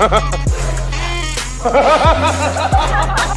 哈哈哈哈哈哈哈哈哈哈哈哈